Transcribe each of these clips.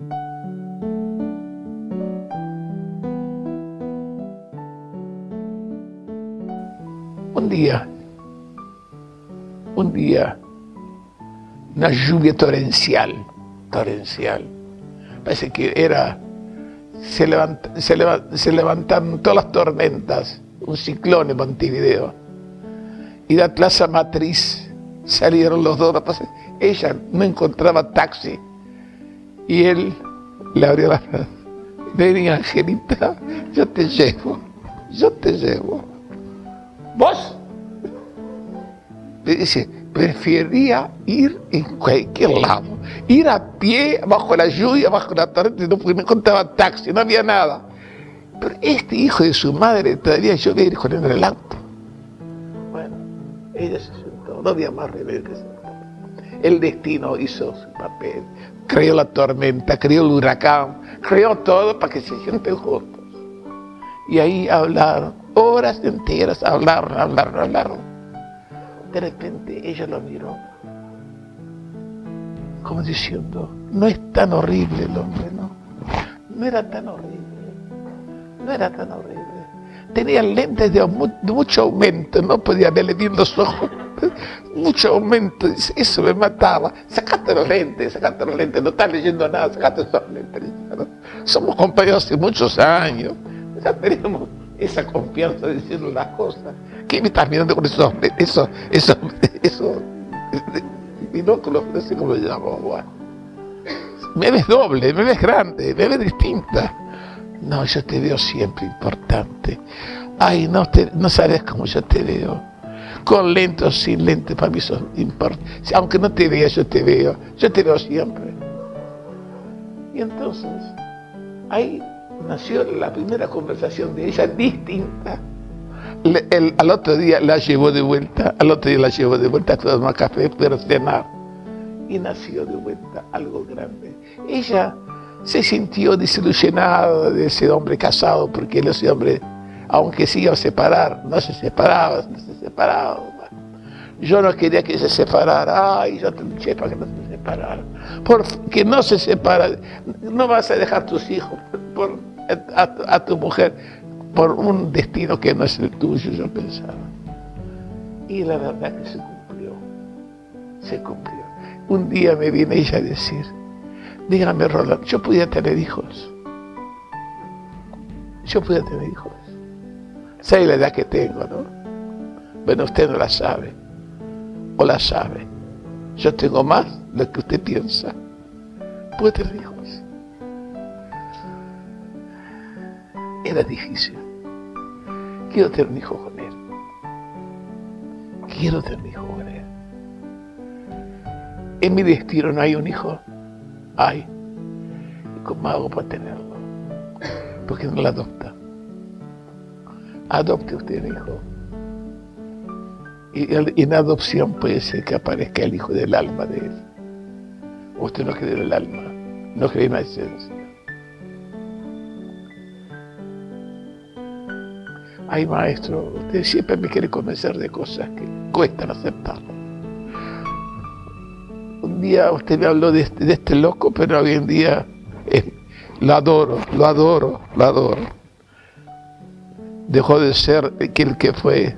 Un día, un día, una lluvia torrencial, torrencial. Parece que era, se, se, levantaron todas las tormentas, un ciclón en Montevideo. Y la plaza matriz salieron los dos. Ella no encontraba taxi. Y él le abrió la Vení, Angelita, yo te llevo, yo te llevo. ¿Vos? Me dice, prefería ir en cualquier lado. Ir a pie, bajo la lluvia, bajo la no, porque no encontraba taxi, no había nada. Pero este hijo de su madre todavía yo voy a ir con él en el auto. Bueno, ella se sentó, no había más remedio que. El destino hizo su papel, creó la tormenta, creó el huracán, creó todo para que se sienten juntos. Y ahí hablaron, horas enteras, hablaron, hablaron, hablaron. De repente ella lo miró, como diciendo, no es tan horrible el hombre, ¿no? No era tan horrible, no era tan horrible. Tenía lentes de, mucho aumento, no podía verle bien los ojos mucho aumento, eso me mataba. Sacaste los lentes, sacaste los lentes, no estás leyendo nada, sacaste esos lentes. Somos compañeros hace muchos años, ya tenemos esa confianza de las cosas. ¿Qué me estás mirando con esos, esos, esos, esos binóculos? No cómo lo llamo. Me ves doble, me ves grande, me ves distinta. No, yo te veo siempre importante. Ay, no, te, no sabes cómo yo te veo con lentes o sin lentes, para mí eso importa. Aunque no te vea, yo te veo, yo te veo siempre. Y entonces, ahí nació la primera conversación de ella distinta. al otro día la llevó de vuelta, al otro día la llevó de vuelta a tomar café, pero cenar. Y nació de vuelta algo grande. Ella se sintió desilusionada de ese hombre casado, porque él ese hombre aunque se iba a separar, no se separaba, no se separaba. Yo no quería que se separara, ay, yo te luché para que no se separara. Porque no se separa, no vas a dejar tus hijos a, tu mujer por un destino que no es el tuyo, yo pensaba. Y la verdad que se cumplió, se cumplió. Un día me viene ella a decir, dígame Roland, yo podía tener hijos. Yo podía tener hijos. ¿Sabe la edad que tengo, no? Bueno, usted no la sabe. O la sabe. Yo tengo más de lo que usted piensa. Puede tener hijos. Era difícil. Quiero tener un hijo con él. Quiero tener un hijo con él. En mi destino no hay un hijo. Hay. ¿Y cómo hago para tenerlo? Porque no la adopta adopte usted hijo. Y en adopción puede ser que aparezca el hijo del alma de él. Usted no cree en el alma, no cree en la esencia. Ay, maestro, usted siempre me quiere convencer de cosas que cuestan aceptar. Un día usted me habló de este, este loco, pero hoy en día eh, lo adoro, lo adoro, lo adoro dejó de ser aquel que fue,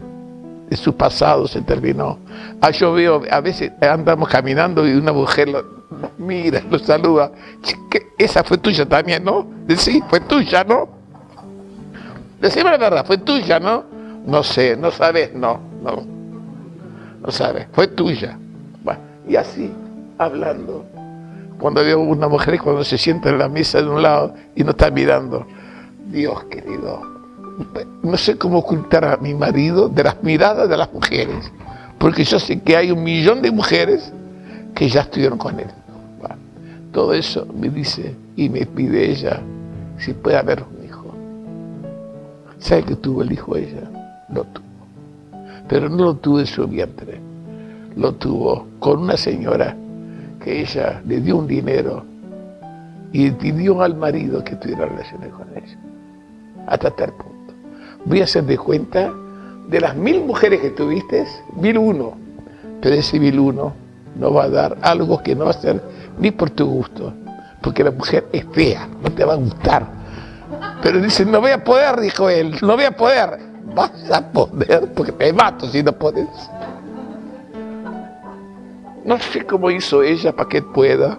su pasado se terminó. Ah, yo veo, a veces andamos caminando y una mujer lo, mira, lo saluda. Esa fue tuya también, ¿no? Sí, fue tuya, ¿no? Decime la verdad, fue tuya, ¿no? No sé, no sabes, no, no. No sabes, fue tuya. y así, hablando. Cuando veo una mujer cuando se sienta en la mesa de un lado y no está mirando, Dios querido, no sé cómo ocultar a mi marido de las miradas de las mujeres, porque yo sé que hay un millón de mujeres que ya estuvieron con él. todo eso me dice y me pide ella si puede haber un hijo. ¿Sabe que tuvo el hijo ella? Lo tuvo. Pero no lo tuvo en su vientre. Lo tuvo con una señora que ella le dio un dinero y pidió al marido que tuviera relaciones con ella. Hasta tal punto voy a hacer de cuenta de las mil mujeres que tuviste, mil uno. Pero ese mil uno no va a dar algo que no va a ser ni por tu gusto, porque la mujer es fea, no te va a gustar. Pero dice, no voy a poder, dijo él, no voy a poder. Vas a poder, porque te mato si no puedes. No sé cómo hizo ella para que pueda,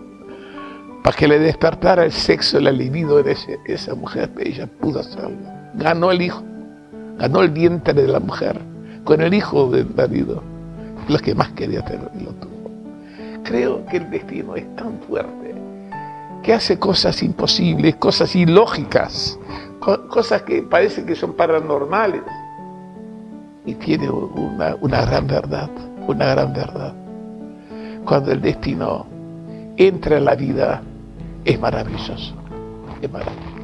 para que le despertara el sexo, el libido en esa mujer, ella pudo hacerlo. Ganó el hijo, ganó el vientre de la mujer, con el hijo del marido, lo que más quería tener y lo tuvo. Creo que el destino es tan fuerte que hace cosas imposibles, cosas ilógicas, cosas que parecen que son paranormales. Y tiene una, una gran verdad, una gran verdad cuando el destino entra en la vida, es maravilloso. Es maravilloso.